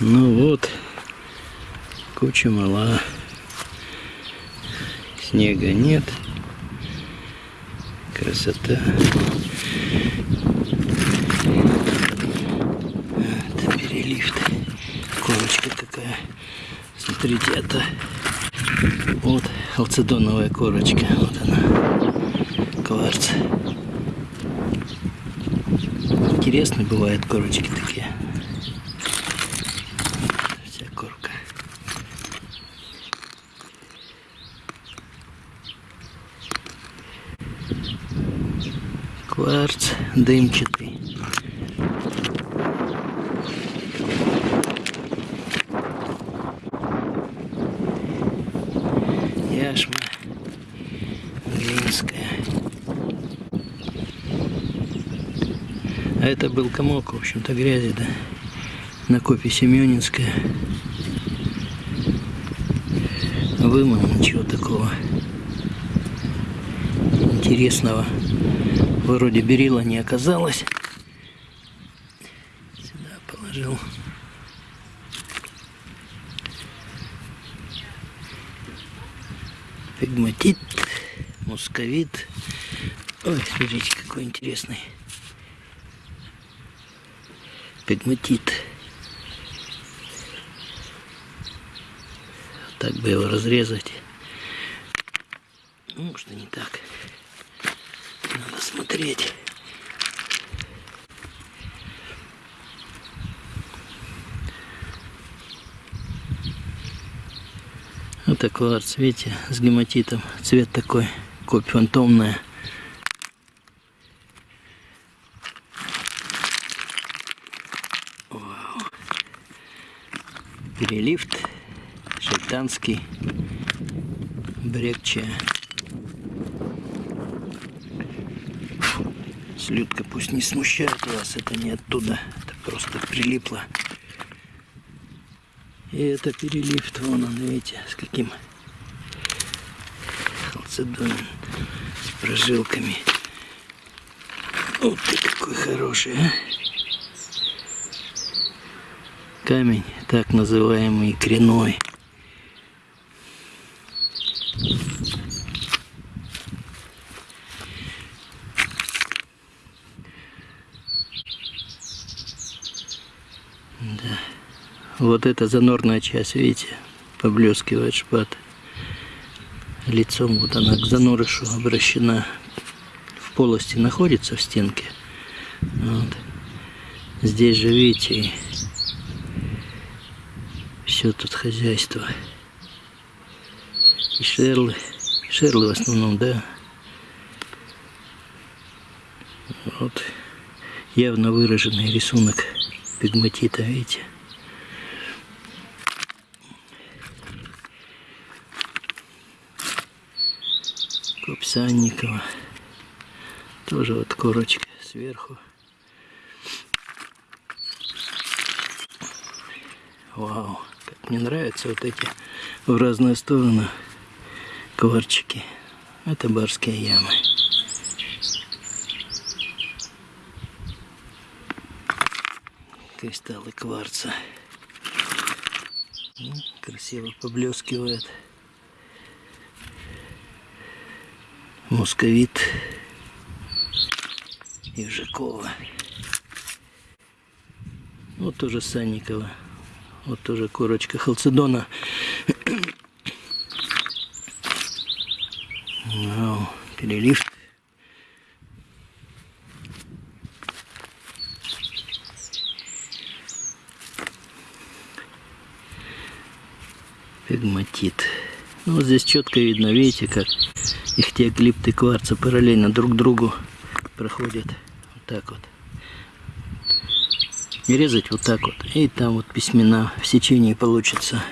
Ну вот, куча мала. Снега нет. Красота. Это перелифт. Корочка какая. Смотрите, это вот халцедоновая корочка. Вот она. Кварц. Интересно бывают корочки такие. Кварц дымчатый. Яшма Глинская. А это был комок, в общем-то, грязи, да. На копе Семенинская. Вымыл, ничего такого интересного вроде берила не оказалось. Сюда положил. Пигматит, мусковит. Ой, смотрите, какой интересный. Пигматит. Так бы его разрезать. Ну, что не так. Надо смотреть. Вот такой цвете с гематитом. Цвет такой, копь фантомная. Вау. Перелифт шейтанский брекче. Слюдка пусть не смущает вас, это не оттуда, это просто прилипло. И это перелифт, вон он, видите, с каким халцедон с прожилками. Вот ты какой хороший, а? Камень, так называемый креной. Да. Вот эта занорная часть, видите, поблескивает шпат. Лицом вот она к занорышу обращена. В полости находится в стенке. Вот. Здесь же, видите, все тут хозяйство. И шерлы. Шерлы в основном, да. Вот. Явно выраженный рисунок пигматита, видите? Копсанникова. Тоже вот корочка сверху. Вау, как мне нравятся вот эти в разные стороны кварчики. Это барские ямы. Кристаллы кварца. Красиво поблескивает. Московит. Ежикова. Вот тоже Санникова. Вот тоже корочка халцедона. Вау, перелив. Пигматит. Ну, вот здесь четко видно, видите, как их те глипты кварца параллельно друг другу проходят. Вот так вот. И резать вот так вот. И там вот письмена в сечении получится.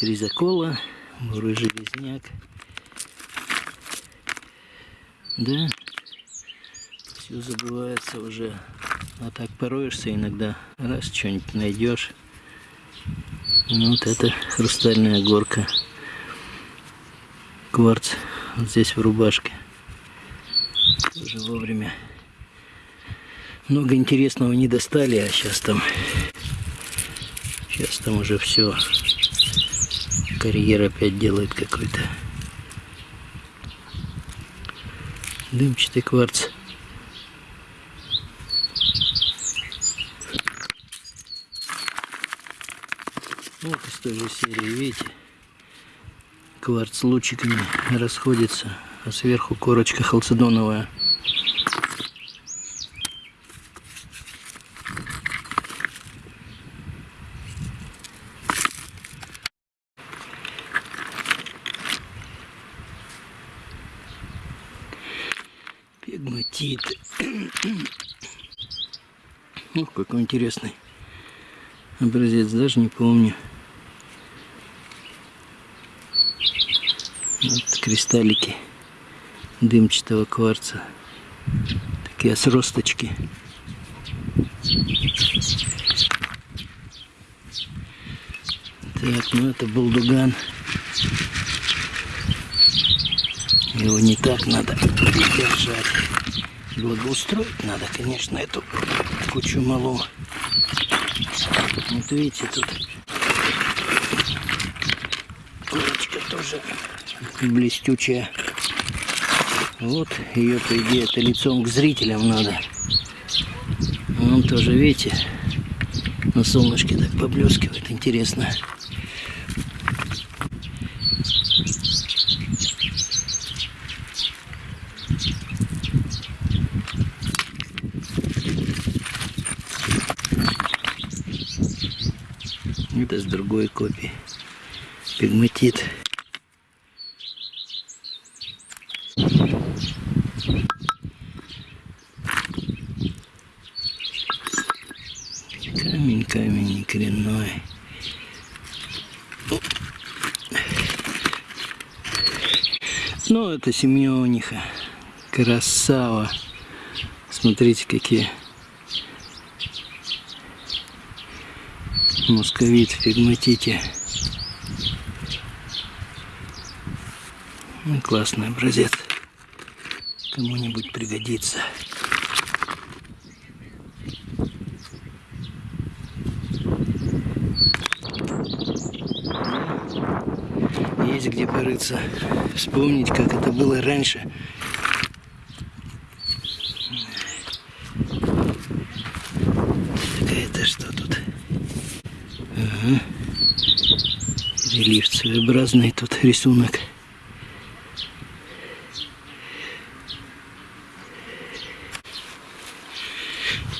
Хризокола, бурый железняк. Да, все забывается уже. А так пороешься иногда, раз что-нибудь найдешь. Ну, вот это хрустальная горка. Кварц вот здесь в рубашке. Тоже вовремя Много интересного не достали, а сейчас там... Сейчас там уже все. Карьер опять делает какой-то. Дымчатый кварц. Вот из той же серии, видите? Кварц лучиками расходится, а сверху корочка халцедоновая. Пегматит. Ух, какой интересный образец, даже не помню. Вот кристаллики дымчатого кварца. Такие сросточки. Так, ну это булдуган. Его не так надо держать. Благоустроить надо, конечно, эту кучу малу. Вот видите, тут курочка тоже блестючая. Вот ее, по идее, это лицом к зрителям надо. Он тоже, видите, на солнышке так поблескивает, интересно. Это с другой копии. Пигматит. Камень, камень не коренной. Ну, это семениха. Красава. Смотрите, какие. Московит в пигматите. Ну, классный образец. Кому-нибудь пригодится. Есть где порыться. Вспомнить, как это было раньше. Какая-то что тут? Ага. Рельеф своеобразный тут рисунок.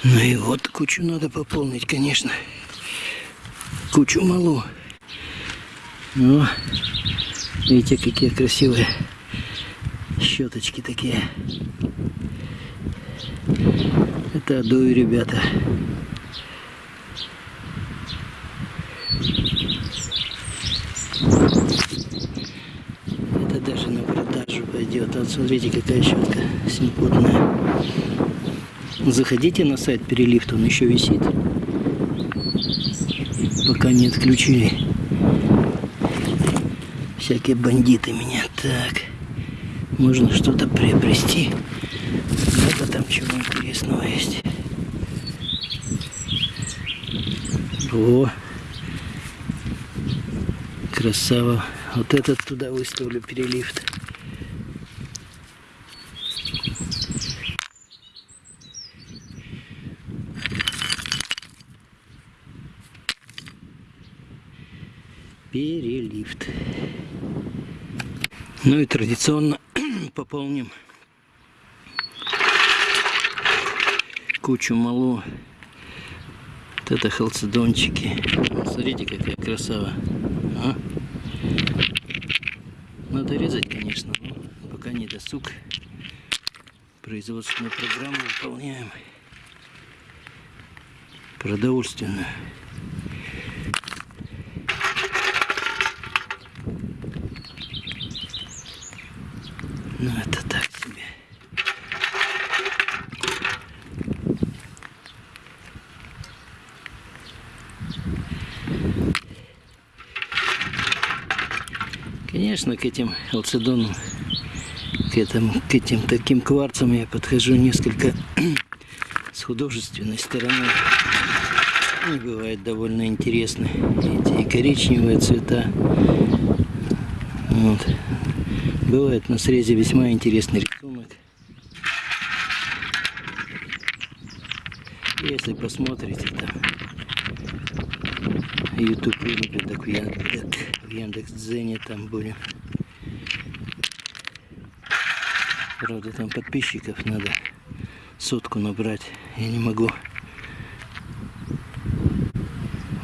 Ну и вот кучу надо пополнить, конечно. Кучу малу. Ну, видите, какие красивые щеточки такие. Это адуи, ребята. Это даже на продажу пойдет. Вот смотрите, какая щетка симпотная. Заходите на сайт Перелифт, он еще висит. Пока не отключили. Всякие бандиты меня. Так, можно что-то приобрести. Это там чего интересного есть. О, красава. Вот этот туда выставлю перелифт. Перелифт. Ну и традиционно пополним кучу малу. Вот это халцедончики. Смотрите, какая красава. А? Надо резать, конечно, но пока не досуг. Производственную программу выполняем. Продовольственную. Ну это так себе. Конечно, к этим алцедонам, к, этим, к этим таким кварцам я подхожу несколько с художественной стороны они бывают довольно интересны. Эти коричневые цвета. Вот. Бывает на срезе весьма интересный рисунок. Если посмотрите там YouTube вырубит, так в Яндекс, в Яндекс.Дзене там будем. Правда, там подписчиков надо сотку набрать. Я не могу.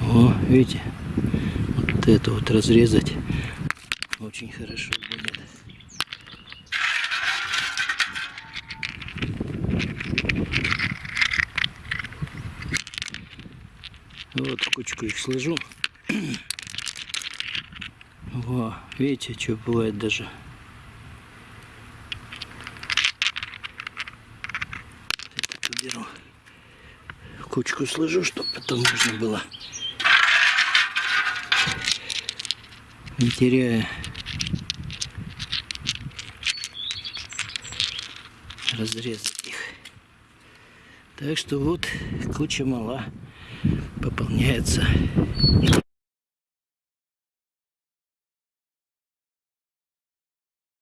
О, видите? Вот это вот разрезать очень хорошо Вот кучку их сложу. Во, видите, что бывает даже. Это уберу. Кучку сложу, чтобы потом можно было не теряя разрезать их. Так что вот куча мала пополняется